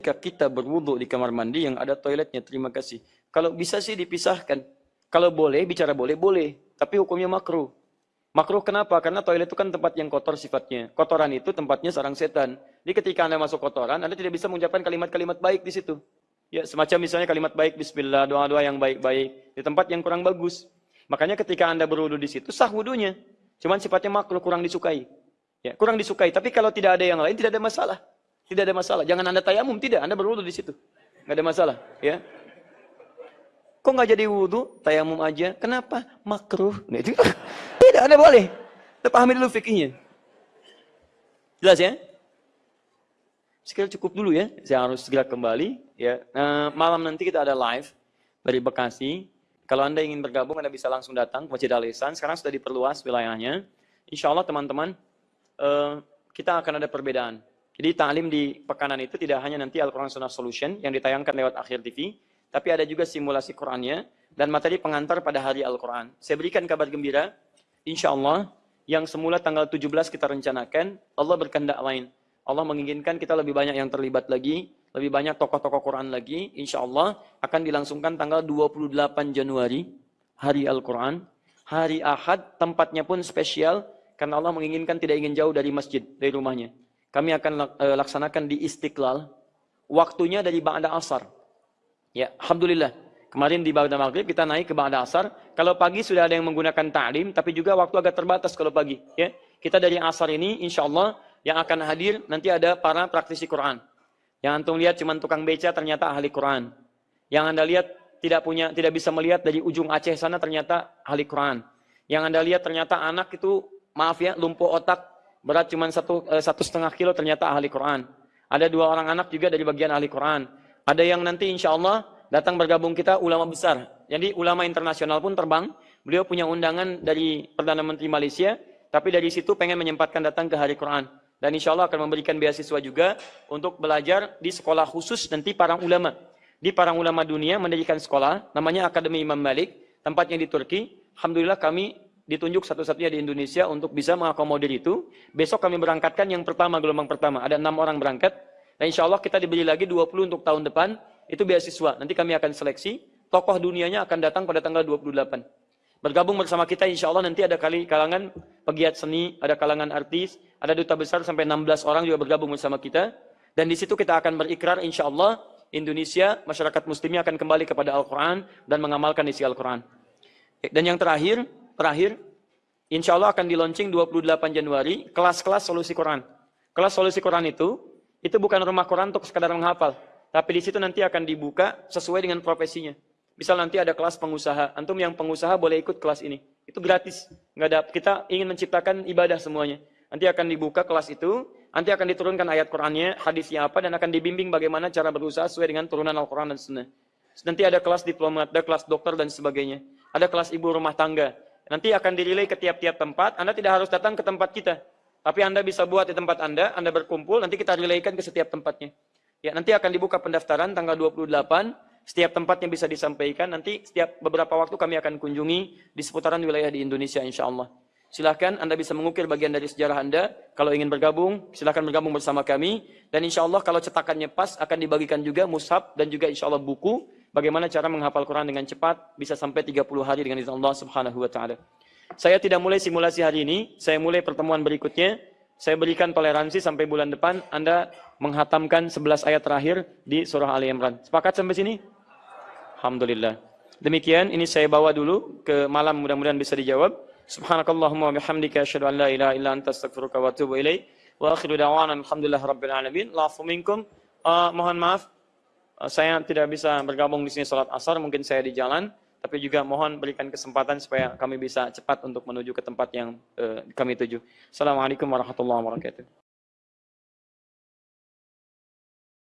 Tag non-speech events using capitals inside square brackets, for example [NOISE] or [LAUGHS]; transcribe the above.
Ketika kita berwudhu di kamar mandi yang ada toiletnya, terima kasih. Kalau bisa sih dipisahkan. Kalau boleh, bicara boleh, boleh. Tapi hukumnya makruh. Makruh kenapa? Karena toilet itu kan tempat yang kotor sifatnya. Kotoran itu tempatnya sarang setan. Jadi ketika Anda masuk kotoran, Anda tidak bisa mengucapkan kalimat-kalimat baik di situ. Ya, semacam misalnya kalimat baik bismillah, doa-doa yang baik-baik di tempat yang kurang bagus. Makanya ketika Anda berwudu di situ sah wudunya. Cuman sifatnya makruh kurang disukai. Ya, kurang disukai. Tapi kalau tidak ada yang lain tidak ada masalah. Tidak ada masalah. Jangan Anda tayamum, tidak. Anda berwudu di situ. Nggak ada masalah. Ya. Kok nggak jadi wudhu? Tayamum aja. Kenapa? Makruh. Nah, [LAUGHS] tidak, Anda boleh. Pahami dulu fikihnya. Jelas ya? Sekira cukup dulu ya. Saya harus segera kembali. Ya, nah, malam nanti kita ada live dari Bekasi. Kalau Anda ingin bergabung, Anda bisa langsung datang ke Masjid Al-Ihsan. Sekarang sudah diperluas wilayahnya. Insya Allah teman-teman, uh, kita akan ada perbedaan. Jadi ta'lim di pekanan itu tidak hanya nanti Al-Quran Sunnah Solution yang ditayangkan lewat akhir TV, tapi ada juga simulasi Qurannya dan materi pengantar pada hari Al-Quran. Saya berikan kabar gembira, insya Allah yang semula tanggal 17 kita rencanakan, Allah berkehendak lain. Allah menginginkan kita lebih banyak yang terlibat lagi, lebih banyak tokoh-tokoh Quran lagi, insya Allah akan dilangsungkan tanggal 28 Januari, hari Al-Quran. Hari Ahad, tempatnya pun spesial, karena Allah menginginkan tidak ingin jauh dari masjid, dari rumahnya. Kami akan uh, laksanakan di Istiqlal. Waktunya dari Ba'da Asar. Ya, Alhamdulillah. Kemarin di Ba'da Maghrib kita naik ke Ba'da Asar. Kalau pagi sudah ada yang menggunakan ta'lim, tapi juga waktu agak terbatas kalau pagi. Ya, Kita dari Asar ini, insya Allah, yang akan hadir nanti ada para praktisi Quran. Yang antum lihat cuma tukang beca ternyata ahli Quran. Yang anda lihat tidak punya tidak bisa melihat dari ujung Aceh sana ternyata ahli Quran. Yang anda lihat ternyata anak itu maaf ya lumpuh otak berat cuma satu, eh, satu setengah kilo ternyata ahli Quran. Ada dua orang anak juga dari bagian ahli Quran. Ada yang nanti insya Allah datang bergabung kita ulama besar. Jadi ulama internasional pun terbang. Beliau punya undangan dari Perdana Menteri Malaysia. Tapi dari situ pengen menyempatkan datang ke hari Quran. Dan insya Allah akan memberikan beasiswa juga untuk belajar di sekolah khusus nanti para ulama. Di para ulama dunia mendirikan sekolah, namanya Akademi Imam Malik, tempatnya di Turki. Alhamdulillah kami ditunjuk satu-satunya di Indonesia untuk bisa mengakomodir itu. Besok kami berangkatkan yang pertama, gelombang pertama. Ada enam orang berangkat. Dan insya Allah kita diberi lagi 20 untuk tahun depan. Itu beasiswa. Nanti kami akan seleksi. Tokoh dunianya akan datang pada tanggal 28. Bergabung bersama kita insya Allah nanti ada kali kalangan pegiat seni, ada kalangan artis, ada duta besar sampai 16 orang juga bergabung bersama kita. Dan di situ kita akan berikrar insya Allah Indonesia, masyarakat muslimnya akan kembali kepada Al-Quran dan mengamalkan isi Al-Quran. Dan yang terakhir, terakhir, insya Allah akan di launching 28 Januari, kelas-kelas solusi Quran. Kelas solusi Quran itu, itu bukan rumah Quran untuk sekadar menghafal. Tapi di situ nanti akan dibuka sesuai dengan profesinya. Misal nanti ada kelas pengusaha, antum yang pengusaha boleh ikut kelas ini. Itu gratis. Nggak ada, kita ingin menciptakan ibadah semuanya. Nanti akan dibuka kelas itu, nanti akan diturunkan ayat Qurannya, hadisnya apa, dan akan dibimbing bagaimana cara berusaha sesuai dengan turunan Al-Quran dan Sunnah. Nanti ada kelas diplomat, ada kelas dokter dan sebagainya. Ada kelas ibu rumah tangga. Nanti akan dirilai ke tiap-tiap tempat. Anda tidak harus datang ke tempat kita. Tapi Anda bisa buat di tempat Anda, Anda berkumpul, nanti kita relaykan ke setiap tempatnya. Ya, nanti akan dibuka pendaftaran tanggal 28, setiap tempatnya bisa disampaikan. Nanti setiap beberapa waktu kami akan kunjungi di seputaran wilayah di Indonesia insya Allah. Silahkan Anda bisa mengukir bagian dari sejarah Anda. Kalau ingin bergabung, silahkan bergabung bersama kami. Dan insya Allah kalau cetakannya pas, akan dibagikan juga mushab dan juga insya Allah buku bagaimana cara menghafal Quran dengan cepat bisa sampai 30 hari dengan izin Allah Subhanahu wa taala. Saya tidak mulai simulasi hari ini, saya mulai pertemuan berikutnya. Saya berikan toleransi sampai bulan depan Anda menghatamkan 11 ayat terakhir di surah Ali Imran. Sepakat sampai sini? Alhamdulillah. Demikian ini saya bawa dulu ke malam mudah-mudahan bisa dijawab. Subhanakallahumma wa bihamdika asyhadu an la ilaha illa anta astaghfiruka wa atubu ilaik. Wa akhiru da'wana alhamdulillah rabbil alamin. Lafu minkum. Uh, mohon maaf saya tidak bisa bergabung di sini sholat asar, mungkin saya di jalan, tapi juga mohon berikan kesempatan supaya kami bisa cepat untuk menuju ke tempat yang uh, kami tuju. Assalamualaikum warahmatullahi wabarakatuh.